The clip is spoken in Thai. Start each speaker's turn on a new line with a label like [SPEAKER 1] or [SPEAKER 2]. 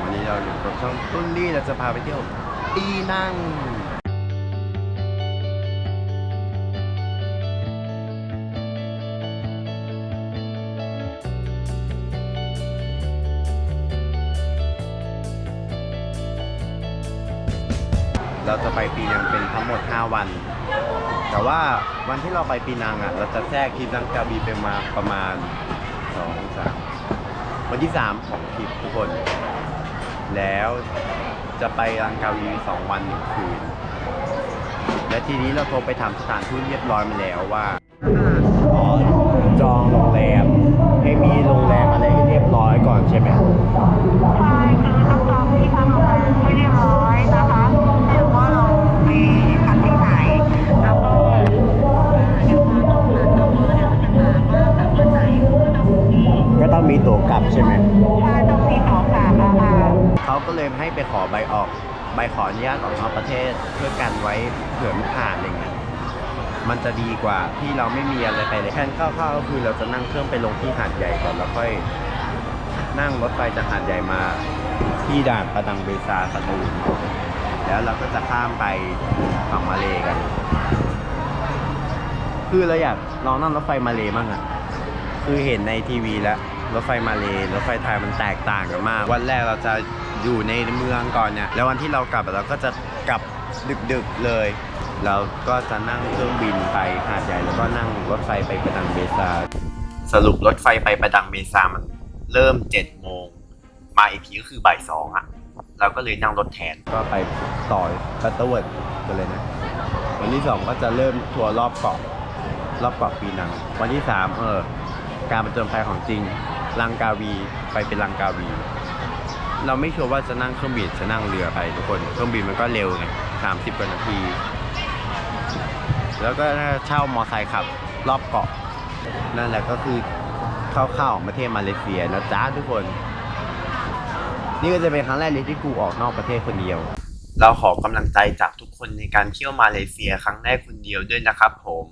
[SPEAKER 1] วันนี้เราอยู่กับช่องตุ้นลี่เราจะพาไปเที่ยวปีนั่งเราจะไปปีนังเป็นทั้งหมด 5 วัน แต่ว่าวันที่เราไปปีนังอะ เราจะแทรกทริปลังกาบีไปมาประมาณ2 3วันที่ 3 ของทริปทุกคน แล้วจะไปลังกาวีสองวันหนึ่งคืน และทีนี้เราโทรไปถามสถานทูตเรียบร้อยมาแล้วว่าอ๋อจองโรงแรมให้มีโรงแรมอะไรให้เรียบร้อยก่อนใช่ไหม
[SPEAKER 2] ใช่คือต้องจองที่พักโรงแรมให้เรียบร้อยนะคะหรือว่าเราไปพักที่ไหนแล้วก็เดี๋ยวมาต้องหาต้องรู้เดี๋ยวจะถามว่าแบบวันไหนก็ต้องมี
[SPEAKER 1] ก็ต้องมีตั๋วกลับใช่ไหม
[SPEAKER 2] ใช่
[SPEAKER 1] ก็เลยให้ไปขอใบออกใบขออนุญาตออกนอกประเทศเพื่อกันไว้เผื่อไม่ผ่านอะไรเงี้ยมันจะดีกว่าที่เราไม่มีอะไรไปเลยแผนคร่าวๆก็คือเราจะนั่งเครื่องไปลงที่หาดใหญ่ก่อนแล้วค่อย นั่งรถไฟจากหาดใหญ่มาที่ด่านประดังเบซาสตูลแล้วเราก็จะข้ามไปฝั่งมาเลกัน คือเราอยากลองนั่งรถไฟมาเลบ้างอะคือเห็นในทีวีแล้ว รถไฟมาเลรถไฟไทยมันแตกต่างกันมาก วันแรกเราจะอยู่ในเมืองก่อนเนี่ยแล้ววันที่เรากลับเราก็จะกลับดึกๆเลยเราก็จะนั่งเครื่องบินไปหาดใหญ่แล้วก็นั่งรถไฟไปประดังเบซาสรุปรถไฟไปประดังเบซามันเริ่ม7จ็ดโมงมาอีกทีก็คือบ่ายสองอะเราก็เลยนั่งรถแทนก็ไปต่อที่ Butterworth กันเลยนะ วันที่สองก็จะเริ่มทัวร์รอบเกาะรอบเกาะปีนัง วันที่สามเออการประจนภัยของจริง ลังกาวีไปเป็นลังกาวี เราไม่ชัวร์ว่าจะนั่งเครื่องบินจะนั่งเรือไปทุกคนเครื่องบินมันก็เร็วไงสามสิบกว่านาที แล้วก็เช่ามอไซค์ขับรอบเกาะ นั่นแหละก็คือเข้าๆของประเทศมาเลเซียนะจ๊ะทุกคน นี่ก็จะเป็นครั้งแรกเลยที่กูออกนอกประเทศคนเดียว เราขอกำลังใจจากทุกคนในการเที่ยวมาเลเซียครั้งแรกคนเดียวด้วยนะครับผม